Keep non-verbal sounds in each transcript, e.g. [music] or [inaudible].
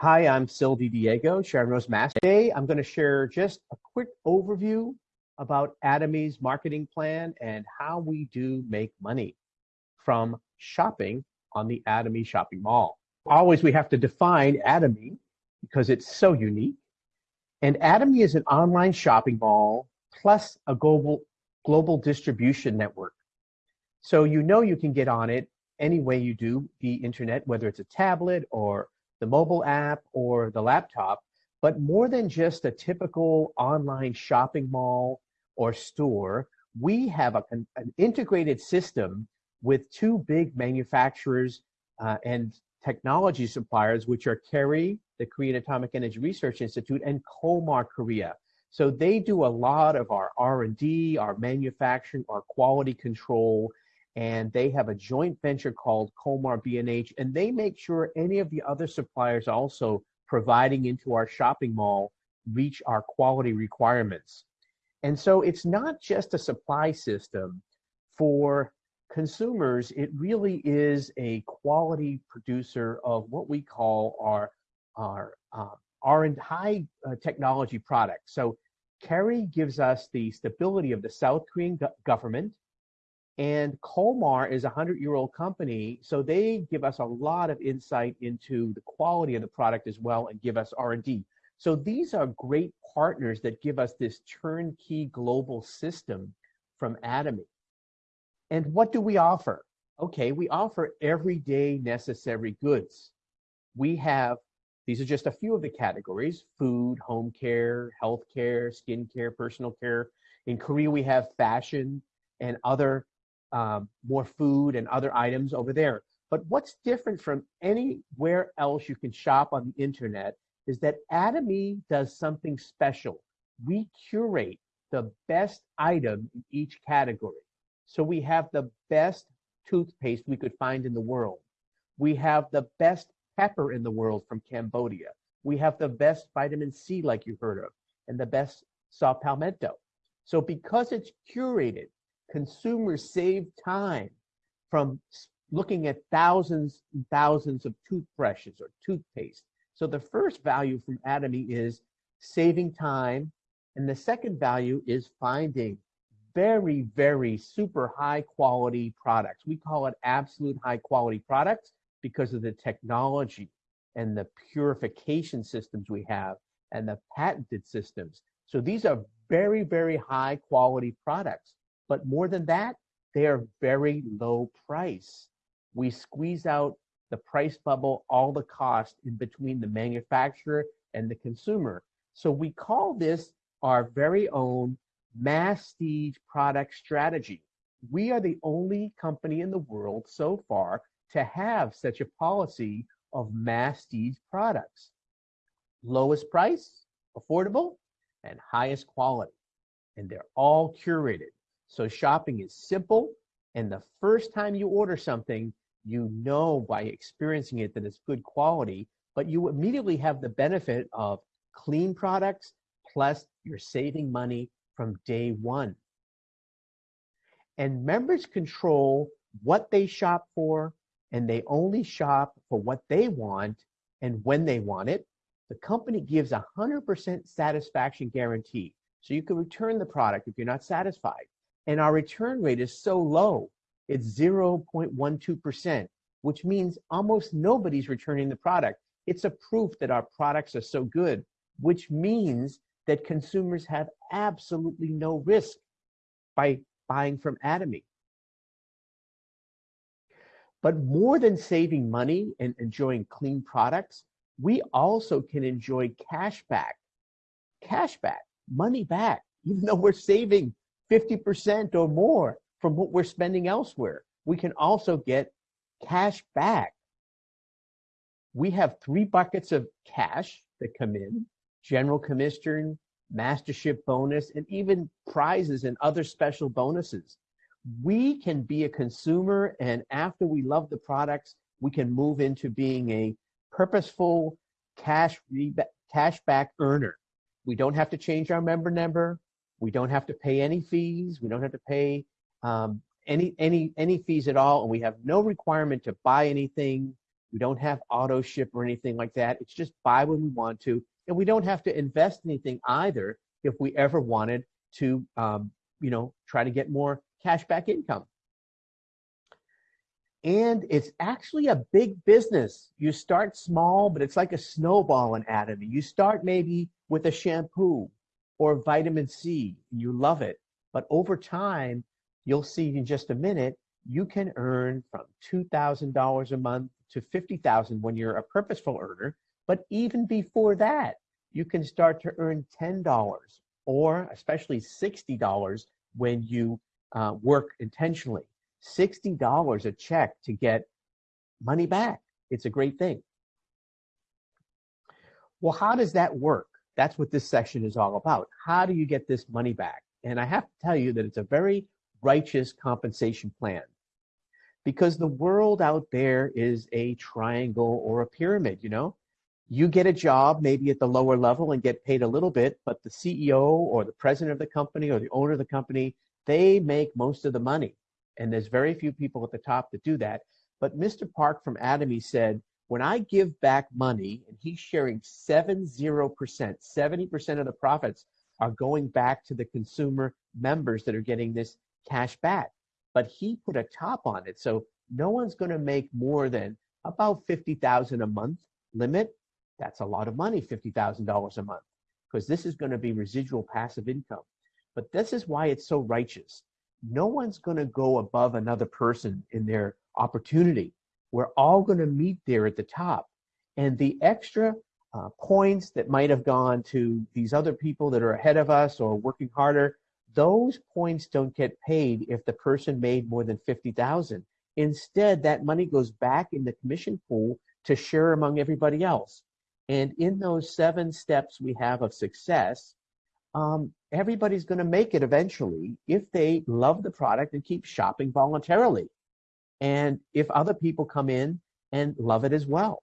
Hi, I'm Sylvie Diego, Sharon Rose Master. Today, I'm going to share just a quick overview about Atomy's marketing plan and how we do make money from shopping on the Atomy shopping mall. Always, we have to define Atomy because it's so unique. And Atomy is an online shopping mall plus a global global distribution network. So you know you can get on it any way you do the internet, whether it's a tablet or the mobile app or the laptop, but more than just a typical online shopping mall or store, we have a, an integrated system with two big manufacturers uh, and technology suppliers, which are KAERI, the Korean Atomic Energy Research Institute, and Kolmar Korea. So they do a lot of our R&D, our manufacturing, our quality control, and they have a joint venture called Kolmar B&H, and they make sure any of the other suppliers also providing into our shopping mall reach our quality requirements. And so it's not just a supply system for consumers, it really is a quality producer of what we call our, our, uh, our high uh, technology products. So KAERI gives us the stability of the South Korean go government, and Kolmar is a 100 year old company, so they give us a lot of insight into the quality of the product as well and give us R&D. So these are great partners that give us this turnkey global system from Atomy. And what do we offer? Okay, we offer everyday necessary goods. We have, these are just a few of the categories, food, home care, health care, skin care, personal care. In Korea, we have fashion and other um, more food and other items over there. But what's different from anywhere else you can shop on the internet is that Atomy does something special. We curate the best item in each category. So we have the best toothpaste we could find in the world. We have the best pepper in the world from Cambodia. We have the best vitamin C, like you heard of, and the best saw palmetto. So because it's curated, consumers save time from looking at thousands and thousands of toothbrushes or toothpaste. So the first value from Atomy is saving time. And the second value is finding very, very super high quality products. We call it absolute high quality products because of the technology and the purification systems we have and the patented systems. So these are very, very high quality products. But more than that, they are very low price. We squeeze out the price bubble, all the cost in between the manufacturer and the consumer. So we call this our very own masstige product strategy. We are the only company in the world so far to have such a policy of masstige products. Lowest price, affordable, and highest quality. And they're all curated. So shopping is simple. And the first time you order something, you know by experiencing it that it's good quality, but you immediately have the benefit of clean products, plus you're saving money from day one. And members control what they shop for, and they only shop for what they want and when they want it. The company gives a 100% satisfaction guarantee. So you can return the product if you're not satisfied and our return rate is so low. It's 0.12%, which means almost nobody's returning the product. It's a proof that our products are so good, which means that consumers have absolutely no risk by buying from Atomy. But more than saving money and enjoying clean products, we also can enjoy cash back. Cash back, money back, even though we're saving 50% or more from what we're spending elsewhere. We can also get cash back. We have three buckets of cash that come in, general commission, mastership bonus, and even prizes and other special bonuses. We can be a consumer and after we love the products, we can move into being a purposeful cash, cash back earner. We don't have to change our member number. We don't have to pay any fees. We don't have to pay um, any any any fees at all, and we have no requirement to buy anything We don't have auto ship or anything like that. It's just buy when we want to. And we don't have to invest anything either if we ever wanted to, um, you know, try to get more cash back income. And it's actually a big business. You start small, but it's like a snowball in anatomy. You start maybe with a shampoo or vitamin C, you love it. But over time, you'll see in just a minute, you can earn from $2,000 a month to 50,000 when you're a purposeful earner. But even before that, you can start to earn $10 or especially $60 when you uh, work intentionally. $60 a check to get money back. It's a great thing. Well, how does that work? That's what this section is all about. How do you get this money back? And I have to tell you that it's a very righteous compensation plan because the world out there is a triangle or a pyramid, you know? You get a job maybe at the lower level and get paid a little bit, but the CEO or the president of the company or the owner of the company, they make most of the money. And there's very few people at the top that do that. But Mr. Park from Atomy said, when I give back money, and he's sharing 70%, 70% of the profits are going back to the consumer members that are getting this cash back. But he put a top on it. So no one's going to make more than about 50,000 a month limit. That's a lot of money, $50,000 a month, because this is going to be residual passive income. But this is why it's so righteous no one's going to go above another person in their opportunity. We're all going to meet there at the top. And the extra uh, points that might have gone to these other people that are ahead of us or working harder, those points don't get paid if the person made more than 50,000. Instead, that money goes back in the commission pool to share among everybody else. And in those seven steps we have of success, um, everybody's going to make it eventually if they love the product and keep shopping voluntarily. And if other people come in and love it as well.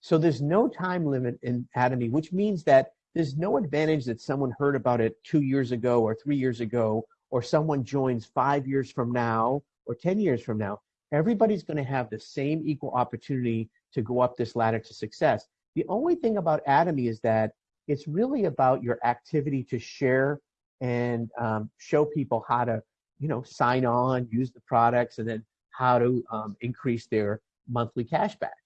So there's no time limit in Atomy, which means that there's no advantage that someone heard about it two years ago or three years ago, or someone joins five years from now or 10 years from now. Everybody's going to have the same equal opportunity to go up this ladder to success. The only thing about Atomy is that it's really about your activity to share and um, show people how to, you know, sign on, use the products, and then how to um, increase their monthly cash back.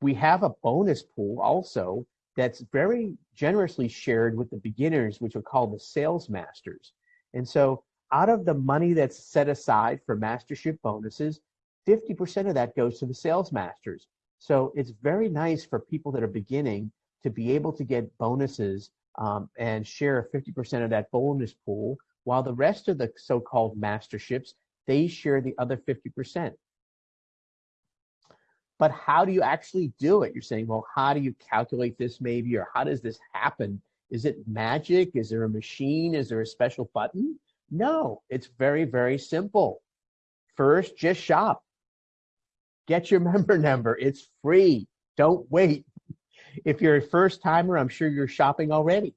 We have a bonus pool also that's very generously shared with the beginners, which are called the sales masters. And so out of the money that's set aside for mastership bonuses, 50% of that goes to the sales masters. So it's very nice for people that are beginning to be able to get bonuses um, and share 50% of that bonus pool, while the rest of the so-called masterships, they share the other 50%. But how do you actually do it? You're saying, well, how do you calculate this maybe, or how does this happen? Is it magic? Is there a machine? Is there a special button? No, it's very, very simple. First, just shop. Get your [laughs] member number. It's free. Don't wait. If you're a first timer, I'm sure you're shopping already.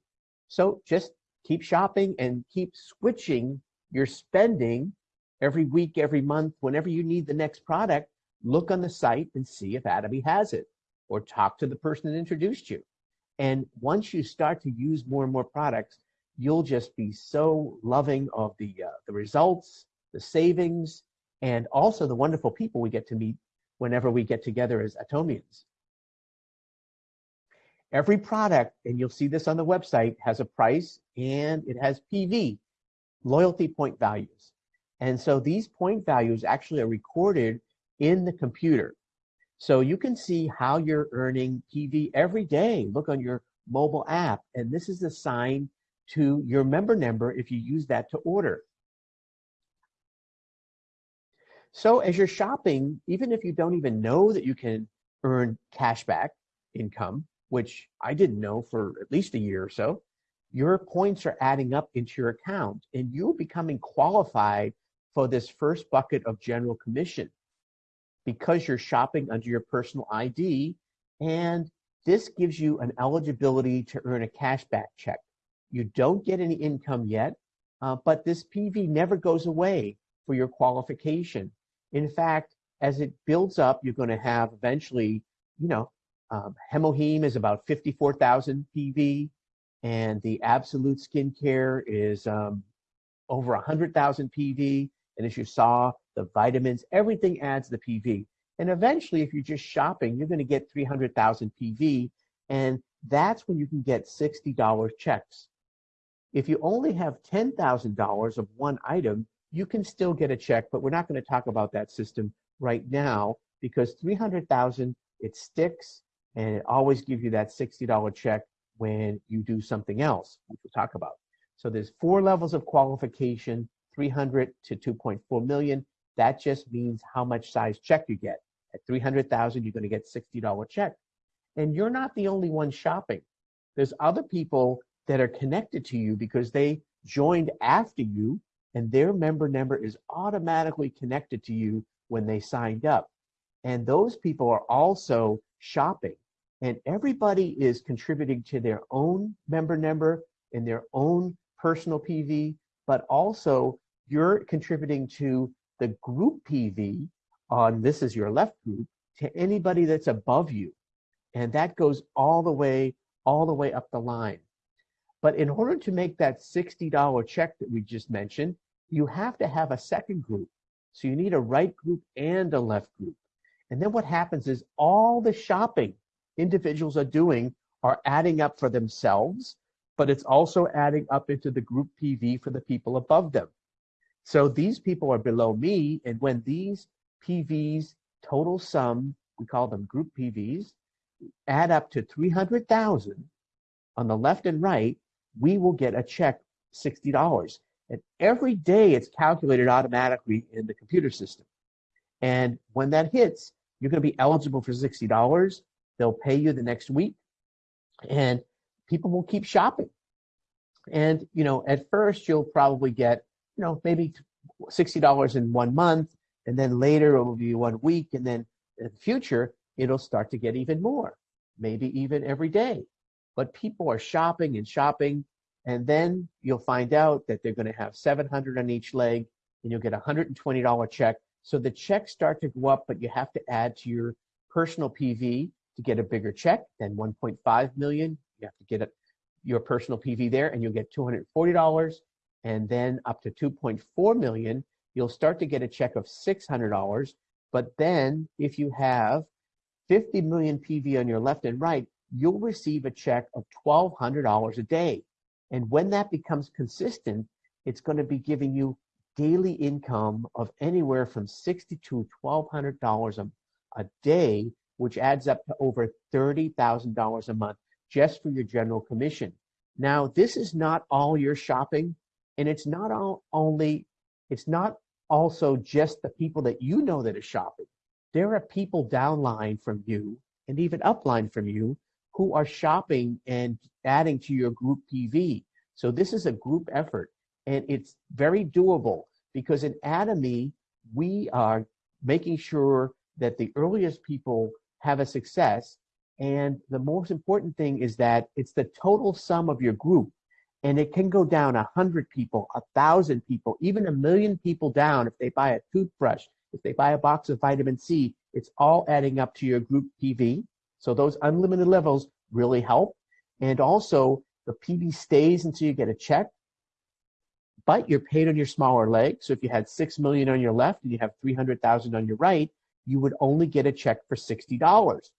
So just keep shopping and keep switching your spending every week, every month, whenever you need the next product, look on the site and see if Atomy has it or talk to the person that introduced you. And once you start to use more and more products, you'll just be so loving of the, uh, the results, the savings, and also the wonderful people we get to meet whenever we get together as Atomians. Every product, and you'll see this on the website, has a price and it has PV, loyalty point values. And so these point values actually are recorded in the computer. So you can see how you're earning PV every day. Look on your mobile app, and this is assigned to your member number if you use that to order. So as you're shopping, even if you don't even know that you can earn cashback income, which I didn't know for at least a year or so, your points are adding up into your account and you're becoming qualified for this first bucket of general commission because you're shopping under your personal ID and this gives you an eligibility to earn a cashback check. You don't get any income yet, uh, but this PV never goes away for your qualification. In fact, as it builds up, you're going to have eventually, you know, um, HemoHIM is about 54,000 PV, and the Absolute Skincare is um, over 100,000 PV. And as you saw, the vitamins, everything adds the PV. And eventually, if you're just shopping, you're going to get 300,000 PV, and that's when you can get $60 checks. If you only have $10,000 of one item, you can still get a check, but we're not going to talk about that system right now because 300,000 it sticks and it always gives you that $60 check when you do something else, which we'll talk about. So there's four levels of qualification, 300 to 2.4 million. That just means how much size check you get. At 300,000, you're going to get $60 check. And you're not the only one shopping. There's other people that are connected to you because they joined after you and their member number is automatically connected to you when they signed up. And those people are also shopping and everybody is contributing to their own member number and their own personal PV, but also you're contributing to the group PV on this is your left group to anybody that's above you. And that goes all the way, all the way up the line. But in order to make that $60 check that we just mentioned, you have to have a second group. So you need a right group and a left group. And then what happens is all the shopping individuals are doing are adding up for themselves, but it's also adding up into the group PV for the people above them. So these people are below me, and when these PVs total sum, we call them group PVs, add up to 300,000 on the left and right, we will get a check $60. And every day it's calculated automatically in the computer system. And when that hits, you're going to be eligible for $60. They'll pay you the next week and people will keep shopping. And, you know, at first you'll probably get, you know, maybe $60 in one month and then later it will be one week and then in the future it'll start to get even more, maybe even every day. But people are shopping and shopping and then you'll find out that they're going to have 700 on each leg and you'll get a $120 check. So the checks start to go up, but you have to add to your personal PV to get a bigger check than 1.5 million. You have to get it, your personal PV there and you'll get $240 and then up to 2.4 million, you'll start to get a check of $600. But then if you have 50 million PV on your left and right, you'll receive a check of $1,200 a day. And when that becomes consistent, it's going to be giving you daily income of anywhere from 60 to $1,200 a, a day which adds up to over $30,000 a month just for your general commission. Now, this is not all your shopping, and it's not all, only, it's not also just the people that you know that are shopping. There are people downline from you and even upline from you who are shopping and adding to your group PV. So this is a group effort, and it's very doable because in Atomy, we are making sure that the earliest people have a success. And the most important thing is that it's the total sum of your group. And it can go down a hundred people, a thousand people, even a million people down if they buy a toothbrush, if they buy a box of vitamin C, it's all adding up to your group PV. So those unlimited levels really help. And also the PV stays until you get a check, but you're paid on your smaller leg. So if you had 6 million on your left and you have 300,000 on your right, you would only get a check for $60.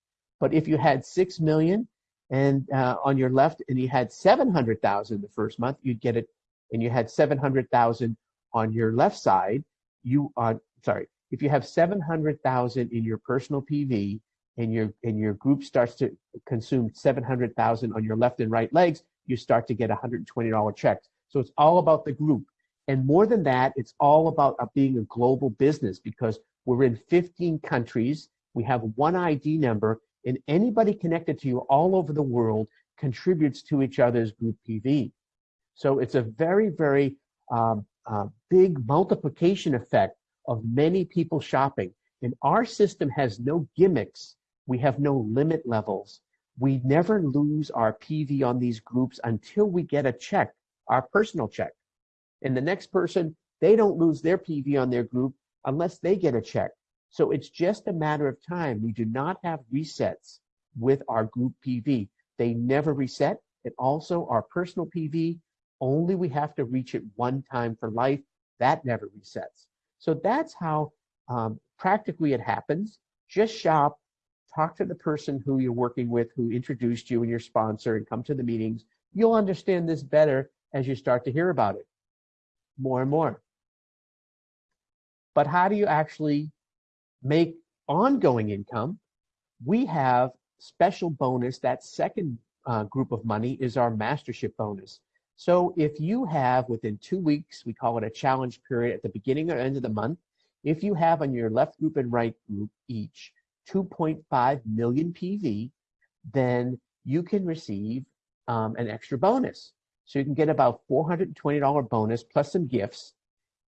But if you had 6 million and uh, on your left and you had 700,000 the first month, you'd get it and you had 700,000 on your left side, you are sorry, if you have 700,000 in your personal PV and your and your group starts to consume 700,000 on your left and right legs, you start to get $120 checks. So it's all about the group. And more than that, it's all about uh, being a global business because we're in 15 countries. We have one ID number, and anybody connected to you all over the world contributes to each other's group PV. So it's a very, very um, uh, big multiplication effect of many people shopping. And our system has no gimmicks. We have no limit levels. We never lose our PV on these groups until we get a check, our personal check. And the next person, they don't lose their PV on their group unless they get a check. So it's just a matter of time. We do not have resets with our group PV. They never reset. And also our personal PV, only we have to reach it one time for life. That never resets. So that's how um, practically it happens. Just shop, talk to the person who you're working with, who introduced you and your sponsor, and come to the meetings. You'll understand this better as you start to hear about it more and more. But how do you actually make ongoing income? We have special bonus. That second uh, group of money is our mastership bonus. So if you have within two weeks, we call it a challenge period at the beginning or end of the month, if you have on your left group and right group each 2.5 million PV, then you can receive um, an extra bonus. So you can get about $420 bonus plus some gifts.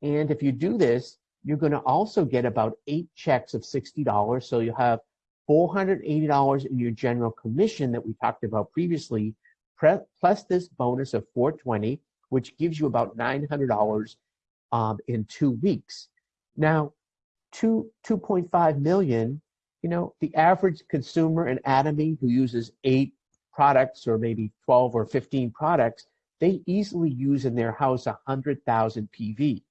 And if you do this, you're going to also get about eight checks of $60. So you'll have $480 in your general commission that we talked about previously, plus this bonus of 420, which gives you about $900 um, in two weeks. Now, two, 2.5 million, you know, the average consumer in Atomy who uses eight products or maybe 12 or 15 products, they easily use in their house 100,000 PV.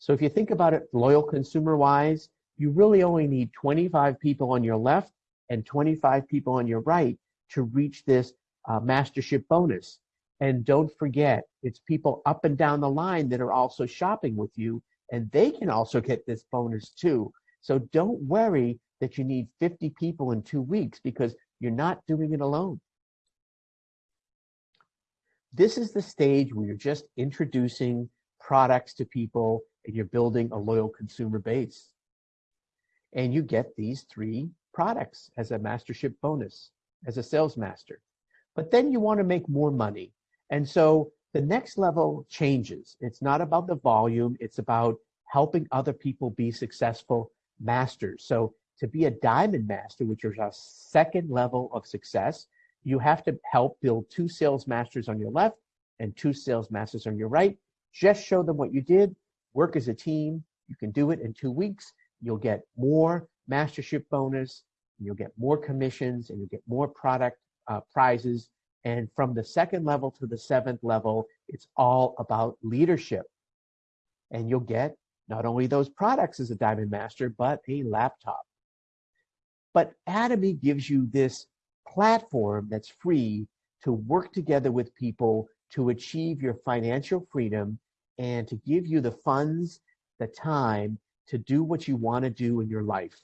So if you think about it loyal consumer wise, you really only need 25 people on your left and 25 people on your right to reach this uh, mastership bonus. And don't forget, it's people up and down the line that are also shopping with you, and they can also get this bonus too. So don't worry that you need 50 people in two weeks because you're not doing it alone. This is the stage where you're just introducing products to people and you're building a loyal consumer base. And you get these three products as a mastership bonus, as a sales master. But then you want to make more money. And so the next level changes. It's not about the volume, it's about helping other people be successful masters. So to be a diamond master, which is a second level of success, you have to help build two sales masters on your left and two sales masters on your right. Just show them what you did work as a team. You can do it in two weeks. You'll get more mastership bonus. You'll get more commissions and you'll get more product uh, prizes. And from the second level to the seventh level, it's all about leadership. And you'll get not only those products as a Diamond Master, but a laptop. But Atomy gives you this platform that's free to work together with people to achieve your financial freedom and to give you the funds, the time to do what you want to do in your life.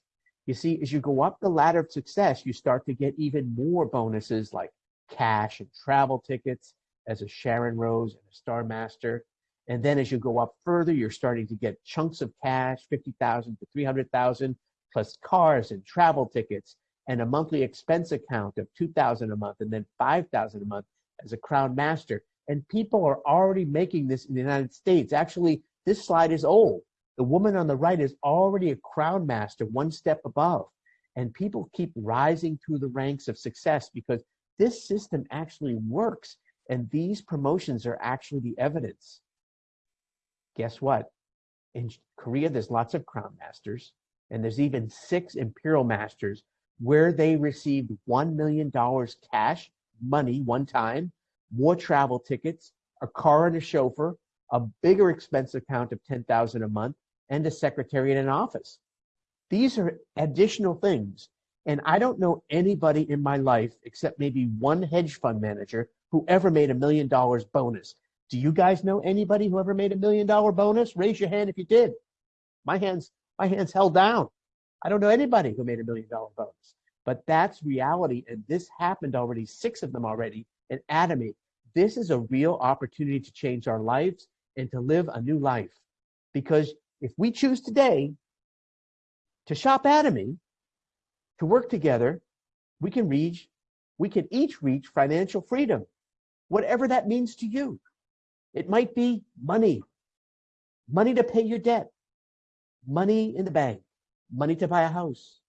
You see, as you go up the ladder of success, you start to get even more bonuses like cash and travel tickets as a Sharon Rose and a Star Master. And then as you go up further, you're starting to get chunks of cash, 50,000 to 300,000, plus cars and travel tickets and a monthly expense account of 2,000 a month and then 5,000 a month as a Crown Master and people are already making this in the United States. Actually, this slide is old. The woman on the right is already a crown master, one step above. And people keep rising through the ranks of success because this system actually works. And these promotions are actually the evidence. Guess what? In Korea, there's lots of crown masters, and there's even six imperial masters where they received $1 million cash money one time more travel tickets, a car and a chauffeur, a bigger expense account of 10,000 a month, and a secretary in an office. These are additional things. And I don't know anybody in my life except maybe one hedge fund manager who ever made a million dollars bonus. Do you guys know anybody who ever made a million dollar bonus? Raise your hand if you did. My hands, my hands held down. I don't know anybody who made a million dollar bonus. But that's reality. And this happened already, six of them already and Atomy. This is a real opportunity to change our lives and to live a new life. Because if we choose today to shop Atomy, to work together, we can reach, we can each reach financial freedom, whatever that means to you. It might be money, money to pay your debt, money in the bank, money to buy a house,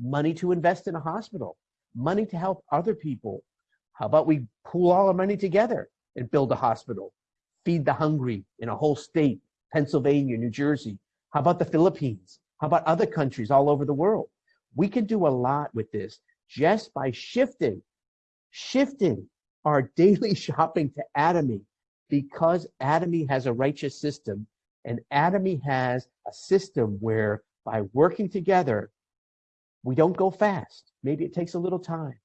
money to invest in a hospital, money to help other people how about we pool all our money together and build a hospital, feed the hungry in a whole state, Pennsylvania, New Jersey? How about the Philippines? How about other countries all over the world? We can do a lot with this just by shifting, shifting our [laughs] daily shopping to Atomy because Atomy has a righteous system and Atomy has a system where by working together, we don't go fast. Maybe it takes a little time,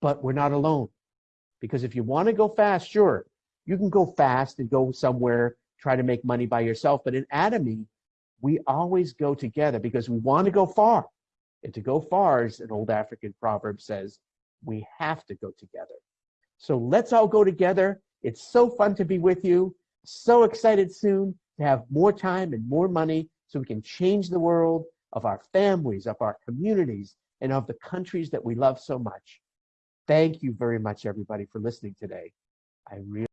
but we're not alone. Because if you want to go fast, sure, you can go fast and go somewhere, try to make money by yourself. But in Atomy, we always go together because we want to go far. And to go far, as an old African proverb says, we have to go together. So let's all go together. It's so fun to be with you. So excited soon to have more time and more money so we can change the world of our families, of our communities, and of the countries that we love so much. Thank you very much, everybody, for listening today. I really